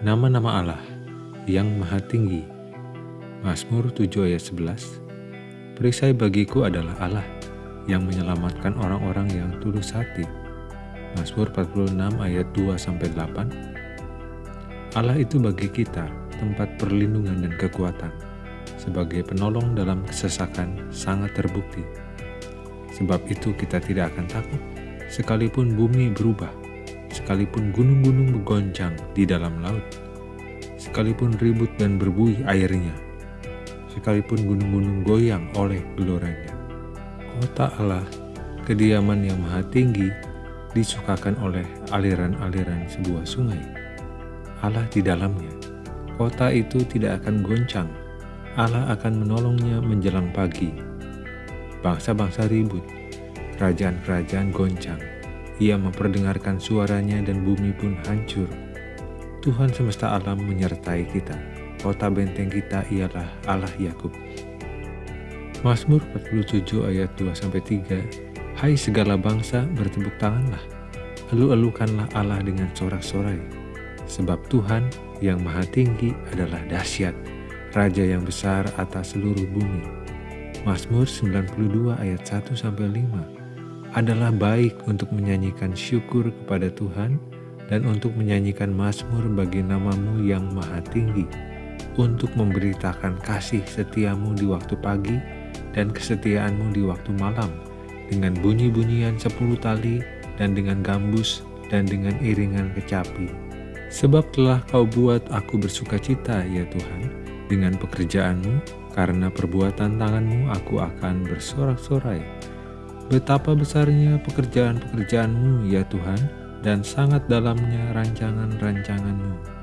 Nama-nama Allah yang Maha Tinggi. Mazmur 7 ayat 11. Perisai bagiku adalah Allah yang menyelamatkan orang-orang yang tulus hati. Mazmur 46 ayat 2 sampai 8. Allah itu bagi kita tempat perlindungan dan kekuatan. Sebagai penolong dalam kesesakan sangat terbukti. Sebab itu kita tidak akan takut sekalipun bumi berubah sekalipun gunung-gunung bergoncang di dalam laut, sekalipun ribut dan berbuih airnya, sekalipun gunung-gunung goyang oleh geloranya. Kota Allah, kediaman yang maha tinggi, disukakan oleh aliran-aliran sebuah sungai. Allah di dalamnya, kota itu tidak akan goncang, Allah akan menolongnya menjelang pagi. Bangsa-bangsa ribut, kerajaan-kerajaan goncang, ia memperdengarkan suaranya dan bumi pun hancur. Tuhan semesta alam menyertai kita. Kota benteng kita ialah Allah Yakub. Mazmur 47 ayat 2-3 Hai segala bangsa bertepuk tanganlah, elu-elukanlah Allah dengan sorak-sorai. Sebab Tuhan yang maha tinggi adalah dahsyat, Raja yang besar atas seluruh bumi. Mazmur 92 ayat 1-5 adalah baik untuk menyanyikan syukur kepada Tuhan dan untuk menyanyikan mazmur bagi namamu yang maha tinggi, untuk memberitakan kasih setiamu di waktu pagi dan kesetiaanmu di waktu malam, dengan bunyi-bunyian sepuluh tali dan dengan gambus dan dengan iringan kecapi. Sebab telah kau buat aku bersuka cita, ya Tuhan, dengan pekerjaanmu, karena perbuatan tanganmu aku akan bersorak-sorai. Betapa besarnya pekerjaan-pekerjaanmu ya Tuhan, dan sangat dalamnya rancangan-rancanganmu.